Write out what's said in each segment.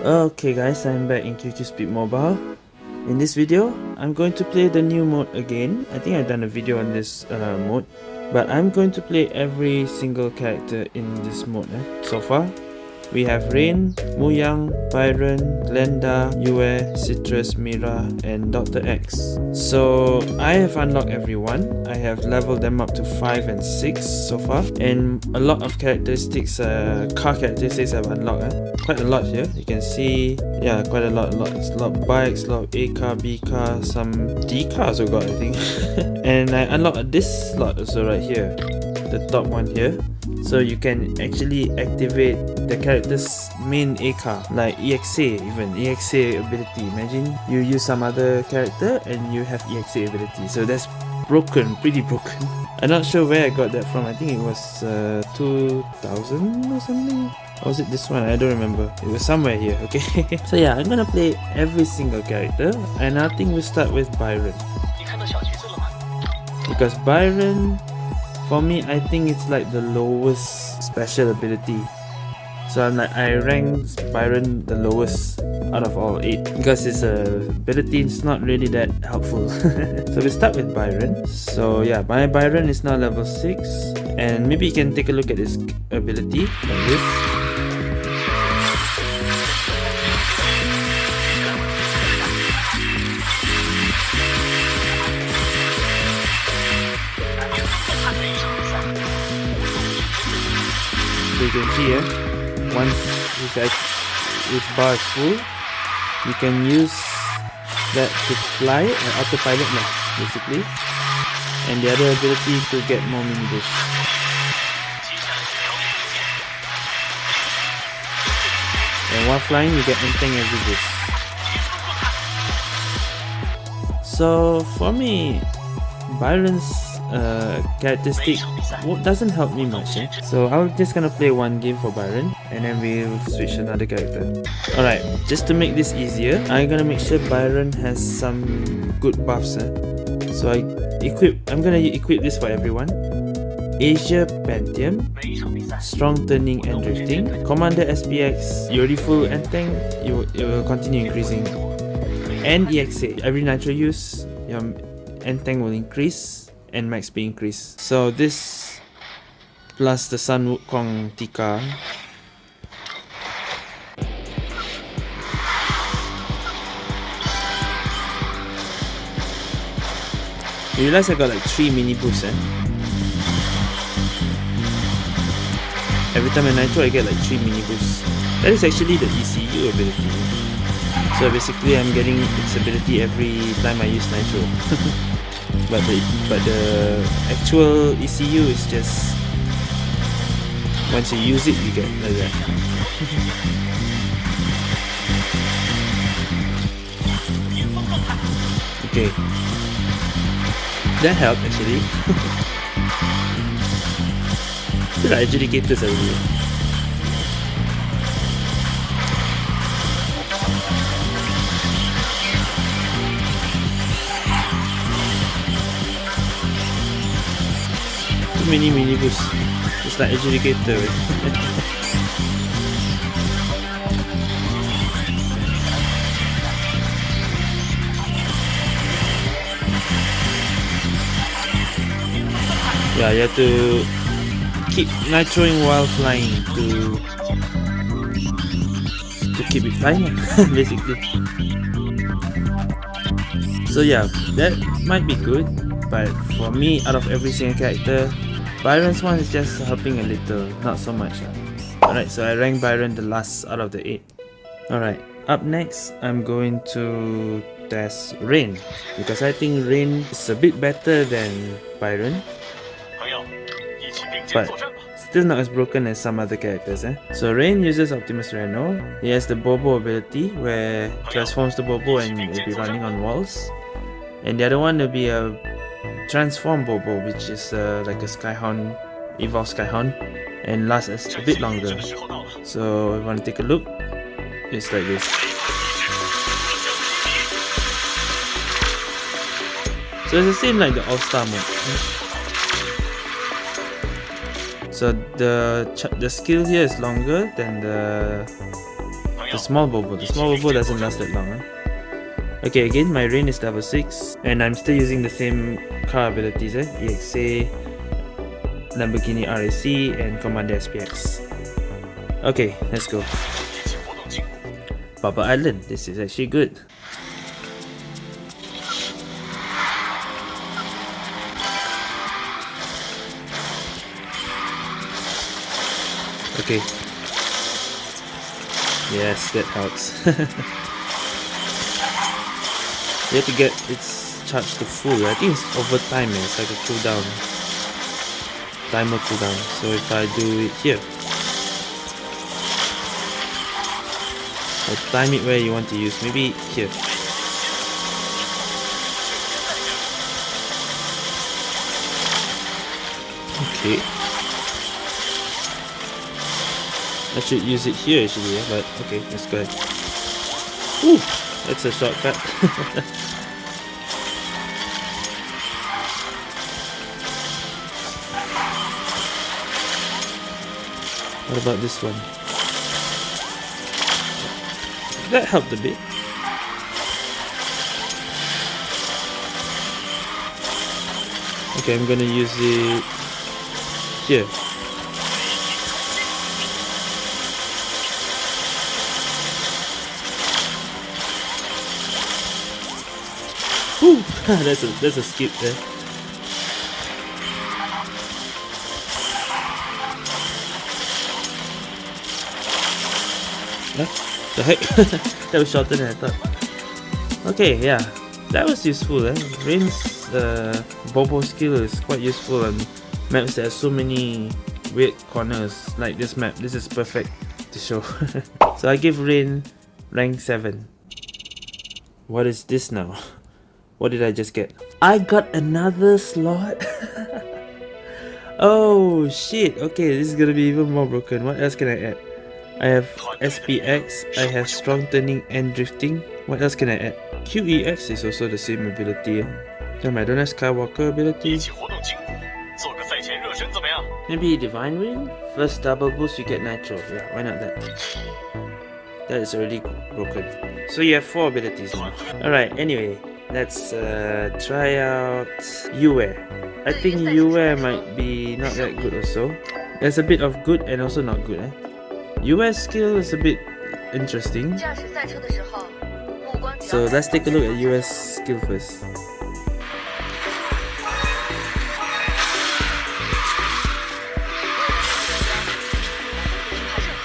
Okay guys, I'm back in QQ Speed Mobile. In this video, I'm going to play the new mode again. I think I've done a video on this uh, mode. But I'm going to play every single character in this mode eh, so far we have Rain, Muyang, Byron, Glenda, Yue, Citrus, Mira, and Dr. X. So I have unlocked everyone. I have leveled them up to 5 and 6 so far. And a lot of characteristics, uh, car characteristics I've unlocked. Eh? Quite a lot here. You can see, yeah, quite a lot. A lot, a lot of bikes, a lot of A car, B car, some D cars we got, I think. and I unlocked this slot also right here. The top one here so you can actually activate the character's main ACA like EXA even EXA ability imagine you use some other character and you have EXA ability so that's broken pretty broken I'm not sure where I got that from I think it was uh, 2000 or something or was it this one? I don't remember. It was somewhere here, okay? so yeah, I'm gonna play every single character and I think we start with Byron. Because Byron for me I think it's like the lowest special ability. So I'm like I rank Byron the lowest out of all 8 because his uh, ability is not really that helpful. So we start with Byron. So yeah my Byron is now level 6 and maybe you can take a look at his ability. Like this you can see here. Once this, this bar is full you can use that to fly an autopilot lah basically. And the other ability to get more mini and while flying you get anything every boost so for me Byron's uh, characteristic. Doesn't help me much eh? so I'm just gonna play one game for Byron and then we'll switch another character. Alright just to make this easier I'm gonna make sure Byron has some good buffs eh? so I equip I'm gonna equip this for everyone. Asia Pantheon Strong Turning and Drifting. Commander SPX already full and tank you, it will continue increasing. And EXA every nitro use your end tank will increase and max speed increase. So this plus the Sun Wukong Tika You realize I got like 3 mini boosts eh? Every time I nitro I get like 3 mini boosts. That is actually the ECU ability. So basically I'm getting its ability every time I use nitro. but the but the actual ECU is just once you use it you get like that. Okay. That helped actually. Still adjudicators already mini minibus. It's like adjudicator. yeah, you have to keep nitroing while flying to to keep it flying basically. So yeah, that might be good, but for me, out of every single character, Byron's one is just helping a little, not so much. Alright, so I rank Byron the last out of the 8. Alright, up next, I'm going to test Rain. Because I think Rain is a bit better than Byron. But still not as broken as some other characters. Eh? So Rain uses Optimus Reno. He has the Bobo ability where transforms the Bobo and will be running on walls. And the other one will be a transform Bobo, which is uh, like a Skyhound, Evolve Skyhound, and lasts a bit longer. So if you want to take a look, it's like this. So it's the same like the All-Star mode. So the the skill here is longer than the the small bobo. The small bobo doesn't last that long. Eh? Okay, again, my rain is level 6 and I'm still using the same car abilities, eh? EXA, Lamborghini RAC and Commander SPX. Okay, let's go. Baba Island, this is actually good. Okay. Yes, that helps. you have to get its charged to full. I think it's over time, eh? it's like a cooldown. Timer cooldown. So if I do it here. Or time it where you want to use. Maybe here. Okay. I should use it here actually, yeah, but okay, let's go ahead. Ooh, that's a shortcut. what about this one? That helped a bit. Okay, I'm gonna use it here. Whew, that's a that's a skip there. The heck? that was shorter than I thought. Okay, yeah. That was useful eh. Rain's uh, Bobo skill is quite useful on maps that have so many weird corners like this map. This is perfect to show. so I give Rain rank 7. What is this now? What did I just get? I got another slot? oh shit, okay, this is gonna be even more broken. What else can I add? I have SPX, I have strong turning and drifting. What else can I add? QEX is also the same ability. Damn, I don't have Skywalker ability. Maybe Divine Ring? First double boost you get Nitro. Yeah, why not that? That is already broken. So you have 4 abilities now. Alright, anyway. Let's uh, try out Yue. I think Yue might be not that good also. There's a bit of good and also not good. Eh? Yue's skill is a bit interesting. So let's take a look at Yue's skill first.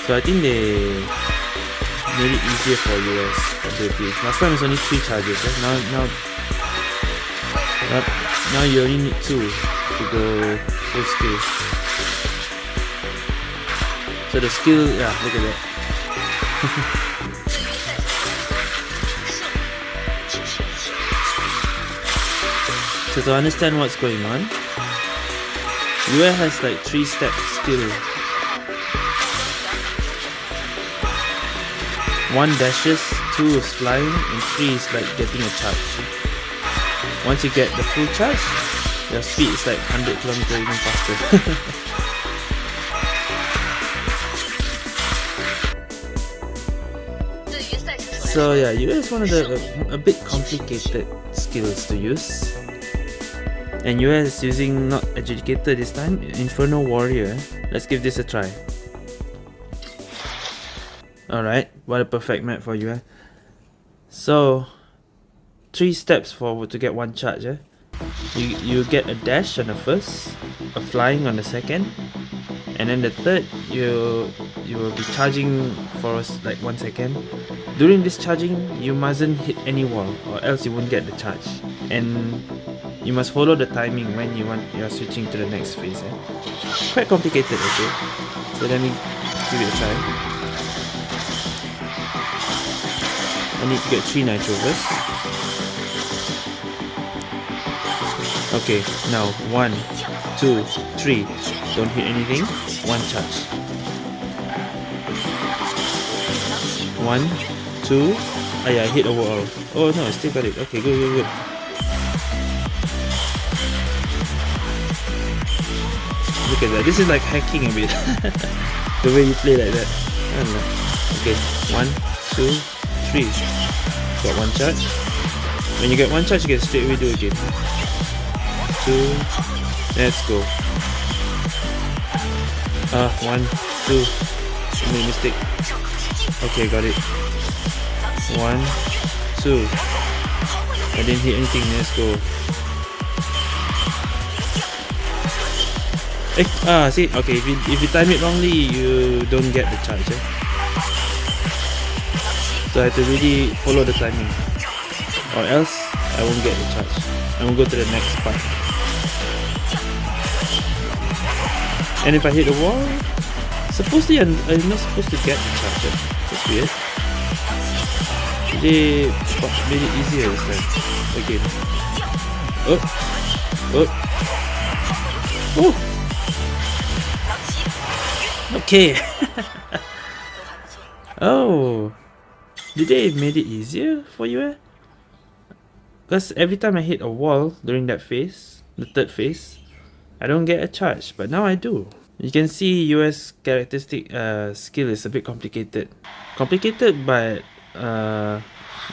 So I think they made it easier for Yue's ability. Last time it's only 3 charges, eh? now, now, now, now you only need 2 to go full skill. So the skill, yeah, look at that. so to understand what's going on, Yue has like 3 step skill One dashes, two is flying, and three is like getting a charge. Once you get the full charge, your speed is like 100 km even faster. so yeah, Yue is one of the a, a bit complicated skills to use. And Yue is using not Adjudicator this time, Inferno Warrior. Let's give this a try. Alright, what a perfect map for you. Eh? So, three steps forward to get one charge. Eh? You, you get a dash on the first, a flying on the second, and then the third, you you will be charging for like one second. During this charging, you mustn't hit any wall or else you won't get the charge. And you must follow the timing when you want you are switching to the next phase. Eh? Quite complicated, okay? So let me give it a try. I need to get 3 nitro first. Okay, now 1, 2, 3. Don't hit anything. 1 charge. 1, 2. Ah yeah, I hit overall. Oh no, I still got it. Okay, good, good, good. look at that. This is like hacking a bit. the way you play like that. I don't know. Okay, one, two, three. Got one charge. When you get one charge, you get straight away do again. Two. Let's go. Ah, uh, one, two. I made mistake. Okay, got it. One, two. I didn't hit anything. Let's go. Eh, ah, see, okay, if you, if you time it wrongly, you don't get the charge, eh? So I have to really follow the timing. Or else, I won't get the charge. I won't go to the next part. And if I hit the wall, supposedly I'm, I'm not supposed to get the? That's weird. They made it easier this time. Again. Oh! Oh! Oh! Okay. oh. Did they made it easier for you eh? Because every time I hit a wall during that phase, the third phase, I don't get a charge, but now I do. You can see Yue's characteristic uh, skill is a bit complicated. Complicated but uh,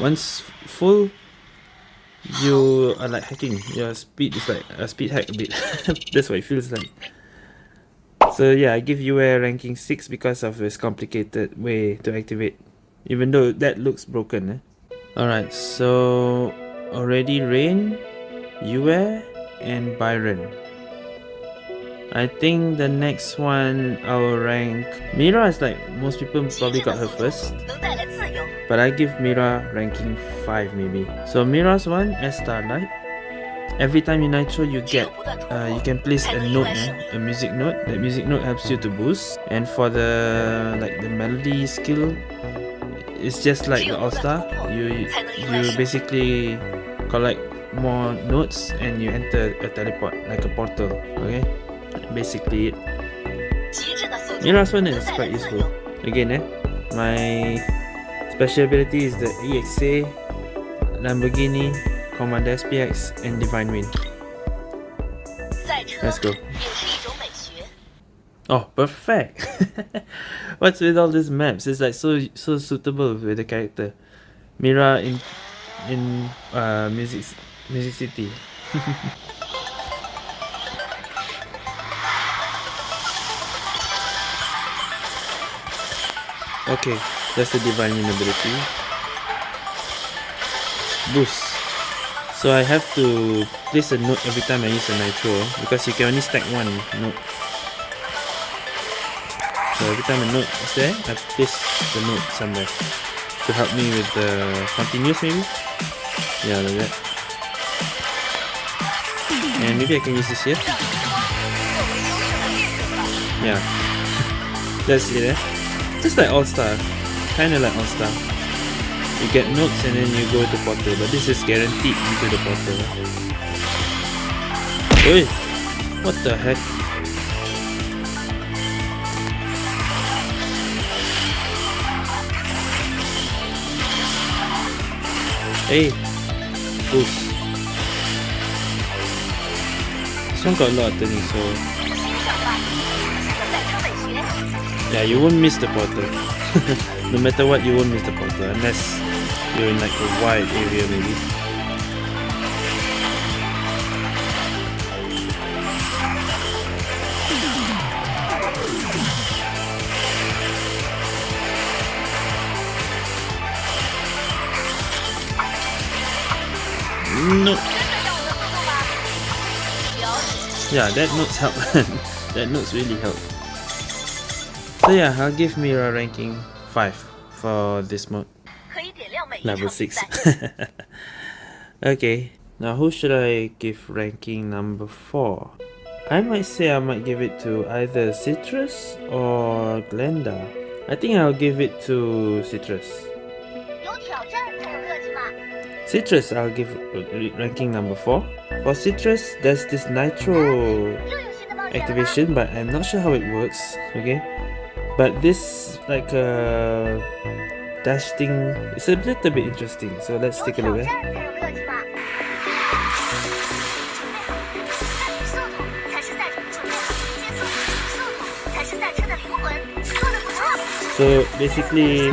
once full, you are like hacking. Your speed is like a speed hack a bit. That's what it feels like. So yeah, I give Yue ranking 6 because of this complicated way to activate. Even though that looks broken. Eh? Alright, so already Rain, Yue, and Byron. I think the next one I'll rank... Mira is like, most people probably got her first. But I give Mira ranking 5 maybe. So Mira's one, as Starlight every time you nitro you get uh, you can place a note eh? a music note that music note helps you to boost and for the like the melody skill it's just like the all-star you you basically collect more notes and you enter a teleport like a portal okay basically it the last one is quite useful again eh my special ability is the EXA Lamborghini Commander SPX, and Divine Wind. Let's go. Oh, perfect! What's with all these maps? It's like so so suitable with the character. Mira in in uh, Music Music City. okay, that's the divine ability. Boost. So I have to place a note every time I use a nitro because you can only stack one note. So every time a note is there, I place the note somewhere to help me with the continuous maybe? Yeah, like that. And maybe I can use this here. Yeah. That's it eh? Just like All-Star. Kinda like All-Star you get notes and then you go to portal but this is guaranteed into the portal Oi! What the heck? Hey! Boost. This one got a lot of turning so... Yeah, you won't miss the portal. no matter what, you won't miss the portal unless you're in like a wide area maybe. No. Yeah, that notes help. that notes really help. So yeah, I'll give Mira ranking 5 for this mode level 6 okay now who should I give ranking number 4 I might say I might give it to either Citrus or Glenda. I think I'll give it to Citrus. Citrus I'll give ranking number 4 for Citrus there's this Nitro activation but I'm not sure how it works okay but this like a uh, dash thing is a little bit interesting so let's take a look eh? So basically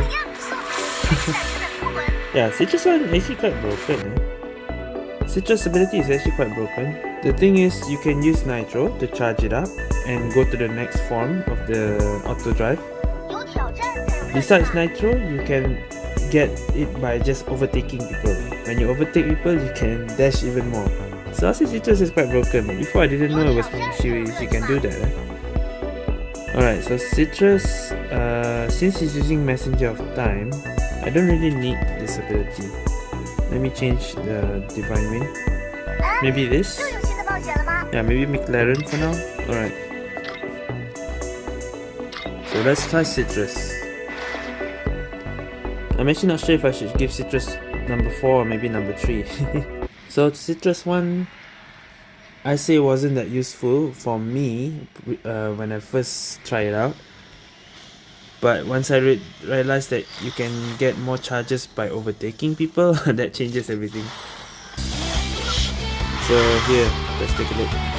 Yeah, Citrus one actually quite broken eh? Citrus ability is actually quite broken The thing is you can use Nitro to charge it up and go to the next form of the auto drive. Besides Nitro, you can get it by just overtaking people. When you overtake people, you can dash even more. So Aussie Citrus is quite broken. Before I didn't know it was she, she can do that. Eh? Alright, so Citrus, uh, since he's using Messenger of Time, I don't really need this ability. Let me change the Divine Wind. Maybe this? Yeah, maybe McLaren for now. Alright. So let's try Citrus. I'm actually not sure if I should give Citrus number 4 or maybe number 3. so Citrus 1 I say wasn't that useful for me uh, when I first tried it out. But once I re realized that you can get more charges by overtaking people, that changes everything. So here, let's take a look.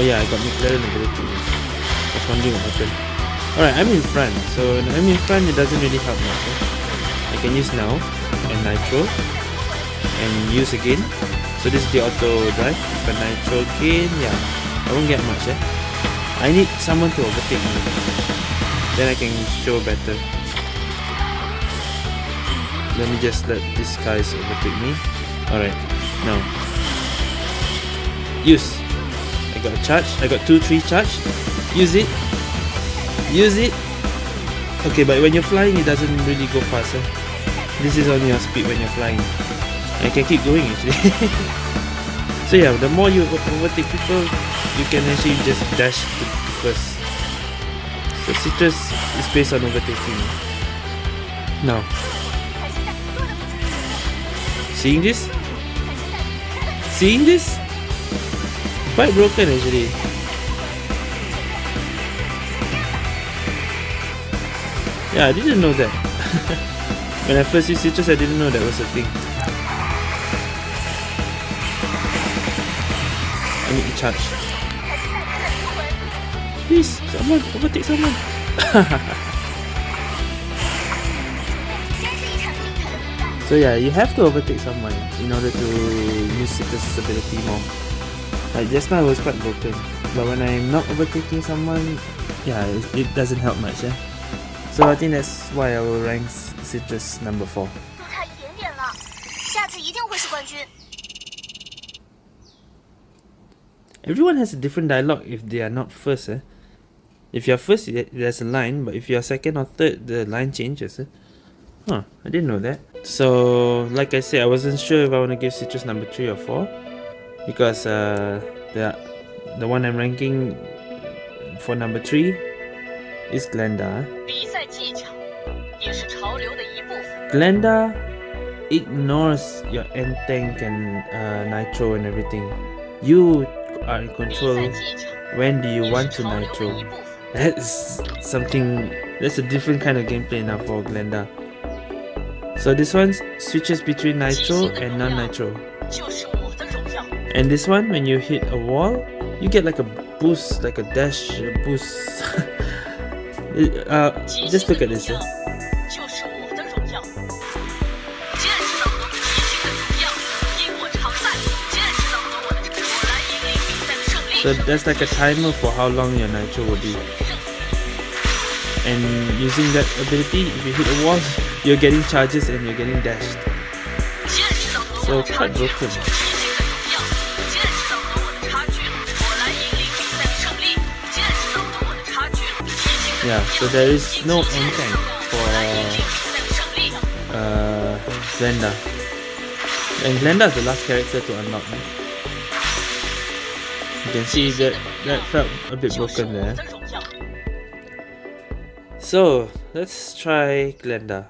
Oh yeah, I got McLaren ability was wondering what happened. Alright, I'm in front. So I'm in front, it doesn't really help much. Eh? I can use now and nitro and use again. So this is the auto drive. If I nitro again, yeah, I won't get much. Eh? I need someone to overtake me. Then I can show better. Let me just let these guys overtake me. Alright, now. Use. I got a charge. I got 2-3 charge. Use it. Use it. Okay, but when you're flying, it doesn't really go faster. Eh? This is only your speed when you're flying. I can keep going actually. so yeah, the more you overtake people, you can actually just dash to, to first. So Citrus is based on overtaking. Now, seeing this? Seeing this? Quite broken actually. Yeah, I didn't know that. when I first used citrus, I didn't know that was a thing. I need to charge. Please, someone, overtake someone. so yeah, you have to overtake someone in order to use citrus's ability more. Like just now it was quite broken. But when I'm not overtaking someone, yeah, it, it doesn't help much, yeah. So I think that's why I will rank Citrus number 4. Everyone has a different dialogue if they are not first. Eh? If you're first, there's a line, but if you're second or third, the line changes. Eh? Huh, I didn't know that. So, like I said, I wasn't sure if I want to give Citrus number 3 or 4. Because uh, the, the one I'm ranking for number 3 is Glenda. Glenda ignores your end tank and uh, nitro and everything. You are in control when do you want to nitro. That's something, that's a different kind of gameplay now for Glenda. So this one switches between nitro and non-nitro. And this one, when you hit a wall, you get like a boost, like a dash a boost. uh, just look at this. Yeah. So that's like a timer for how long your nitro will be. And using that ability, if you hit a wall, you're getting charges and you're getting dashed. So quite broken. Yeah, so there is no end tank for uh, Glenda. And Glenda is the last character to unlock. Eh? You can see that that felt a bit broken there. So let's try Glenda.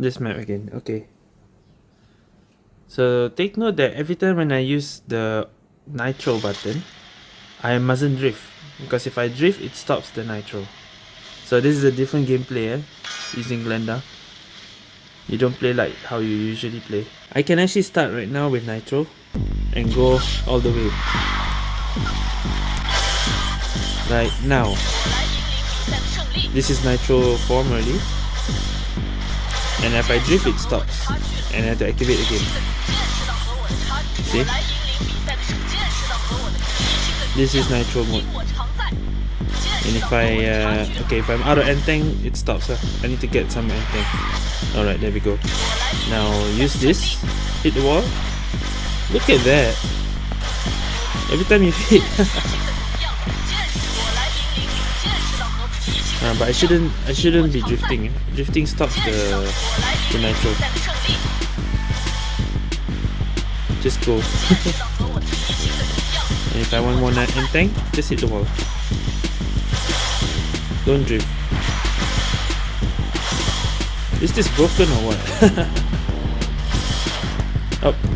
This map again. Okay. So take note that every time when I use the nitro button, I mustn't drift because if I drift, it stops the nitro. So this is a different gameplay eh, using Glenda. You don't play like how you usually play. I can actually start right now with nitro and go all the way. right now. This is nitro form already. And if I drift it stops. And I have to activate again. See? This is nitro mode. And if I, uh, okay, if I'm out of N-Tank, it stops. Uh. I need to get some N-Tank. Alright, there we go. Now use this, hit the wall. Look at that. Every time you hit. uh, but I shouldn't, I shouldn't be drifting. Drifting stops the, the nitro. Just go. and if I want more N-Tank, just hit the wall. Don't drift. Is this broken or what? Up. Oh.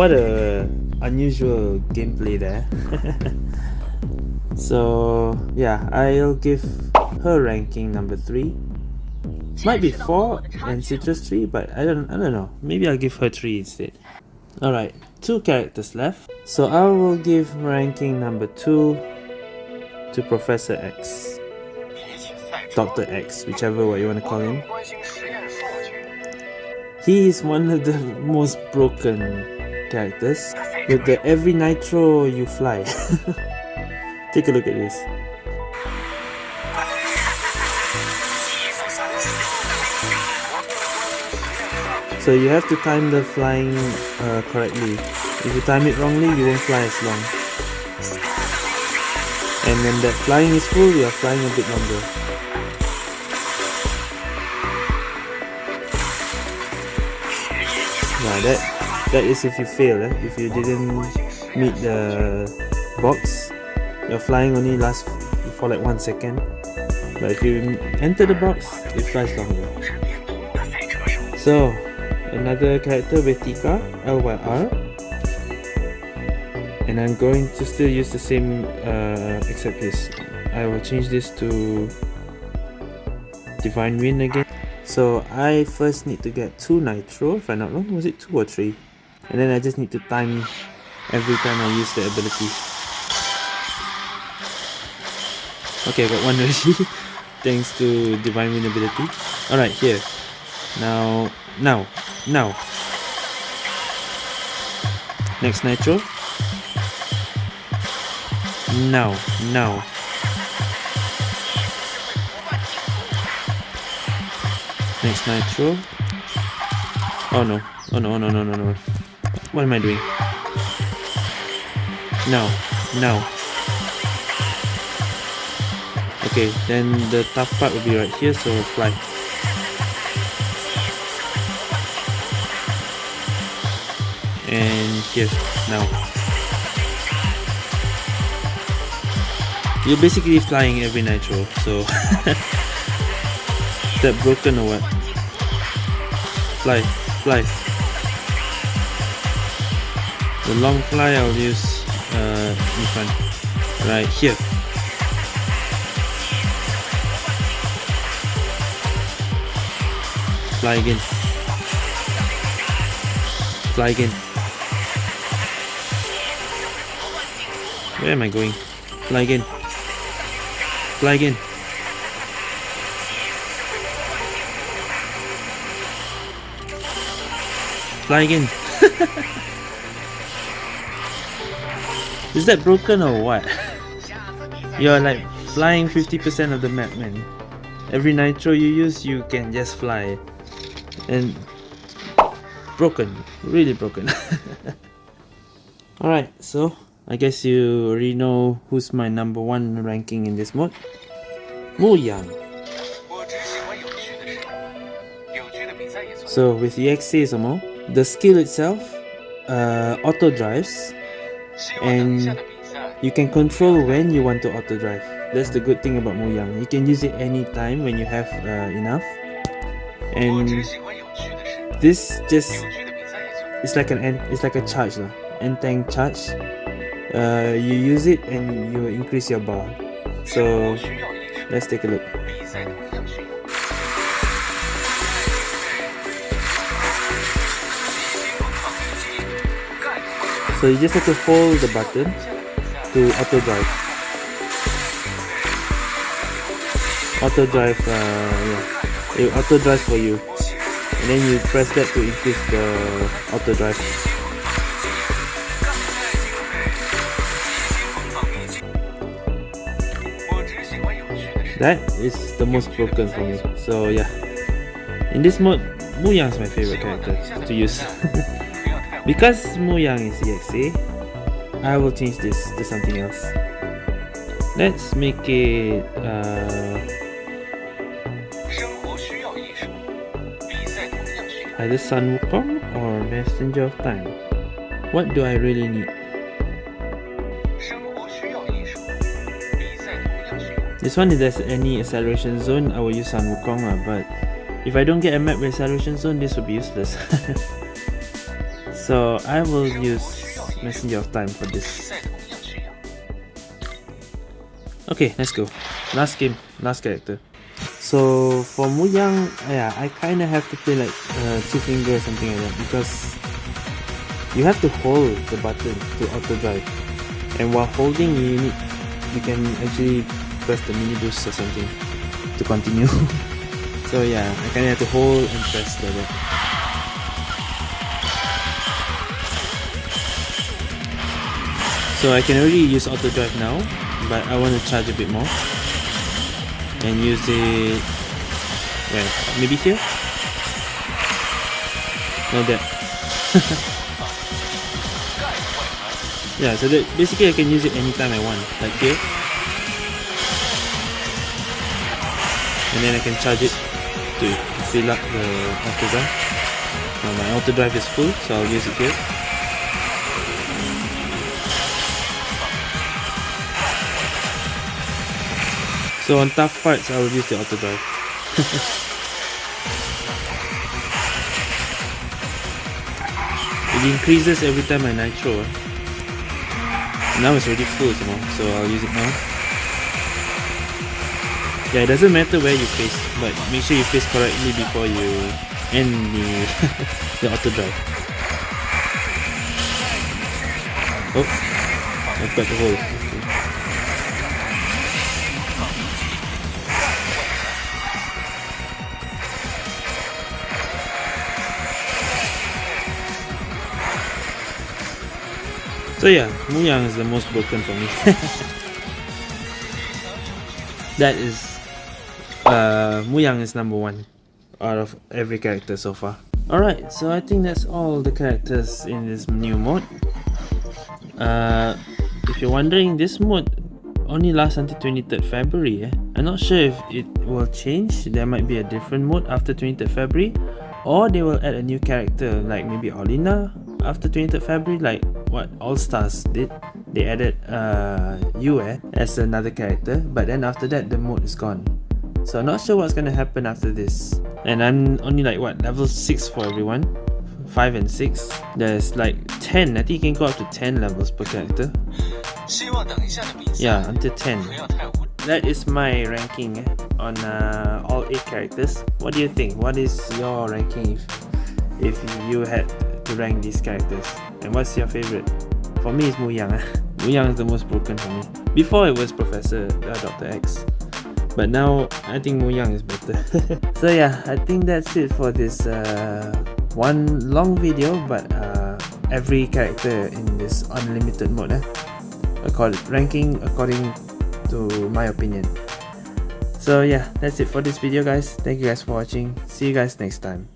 What a unusual gameplay there. so yeah, I'll give her ranking number 3. Might be 4 and Citrus 3, but I don't I don't know. Maybe I'll give her 3 instead. Alright, two characters left. So I will give ranking number 2 to Professor X. Dr. X, whichever way you want to call him. He is one of the most broken characters with the every nitro you fly. Take a look at this. So you have to time the flying uh, correctly. If you time it wrongly, you won't fly as long. And when that flying is full, you are flying a bit longer. Yeah, that that is if you fail, eh? if you didn't meet the box, your flying only lasts for like one second. But if you enter the box, it flies longer. So, another character Vetika, LYR. And I'm going to still use the same uh, except this. I will change this to Divine Wind again. So I first need to get 2 Nitro, if I'm not wrong, was it 2 or 3? And then I just need to time every time I use the ability. Okay got one already. Thanks to divine wind ability. Alright here. Now now now. Next nitro. Now now. Next nitro. Oh no. Oh no no no no no what am I doing? No, no. Okay, then the tough part will be right here, so fly. And here, now. You're basically flying every nitro, so... Is that broken or what? Fly, fly. The long fly I'll use uh, front, right here. Fly again. Fly again. Where am I going? Fly again. Fly again. Fly again. Is that broken or what? You're like flying 50% of the map man. Every nitro you use you can just fly. And broken. Really broken. Alright, so I guess you already know who's my number one ranking in this mode. Mu Yang. So with the EXA some the skill itself uh, auto drives and you can control when you want to auto drive that's the good thing about Mu Yang you can use it anytime when you have uh, enough. And this just it's like an it's like a charge lah. End tank charge. Uh, you use it and you increase your bar. So let's take a look so you just have to hold the button to auto drive. Auto drive uh, yeah. It auto drive for you. And then you press that to increase the auto drive. That is the most broken for me. So yeah. In this mode Muyang is my favorite character to use because Muyang is EXA I will change this to something else. Let's make it uh, either Sun Wukong or Messenger of Time. What do I really need? This one if there's any acceleration zone I will use Sun Wukong lah but if I don't get a map with acceleration zone this will be useless so I will use Messenger of Time for this. Okay let's go. Last game last character. So for Muyang yeah I kinda have to play like uh, two finger or something like that because you have to hold the button to auto drive. And while holding you need you can actually press the mini boost or something to continue. So yeah I kinda have to hold and press like that so I can already use auto drive now but I want to charge a bit more. And use it well maybe here? No that. Yeah so that basically I can use it anytime I want like here. And then I can charge it to, to fill up the auto drive now my auto drive is full so I'll use it here so on tough parts I will use the auto drive it increases every time I nitro now it's already full so I'll use it now yeah, it doesn't matter where you face, but make sure you face correctly before you end the, the auto drive. Oh, I've got the hole. So yeah, Muyang is the most broken for me. that is uh, Muyang is number one out of every character so far. Alright, so I think that's all the characters in this new mode. Uh, if you're wondering, this mode only lasts until 23rd February. Eh? I'm not sure if it will change. There might be a different mode after 23rd February. Or they will add a new character like maybe Olina after 23rd February like what All Stars did. They added uh, Yue as another character but then after that the mode is gone. So I'm not sure what's gonna happen after this. And I'm only like what level 6 for everyone. 5 and 6. There's like 10. I think you can go up to 10 levels per character. Yeah, until 10. That is my ranking eh, on uh, all 8 characters. What do you think? What is your ranking if, if you had to rank these characters? And what's your favorite? For me, it's Mu Yang. Eh. Muyang is the most broken for me. Before it was Professor uh, Dr. X but now I think Mu Yang is better so yeah I think that's it for this uh, one long video but uh, every character in this unlimited mode eh? according ranking according to my opinion so yeah that's it for this video guys thank you guys for watching see you guys next time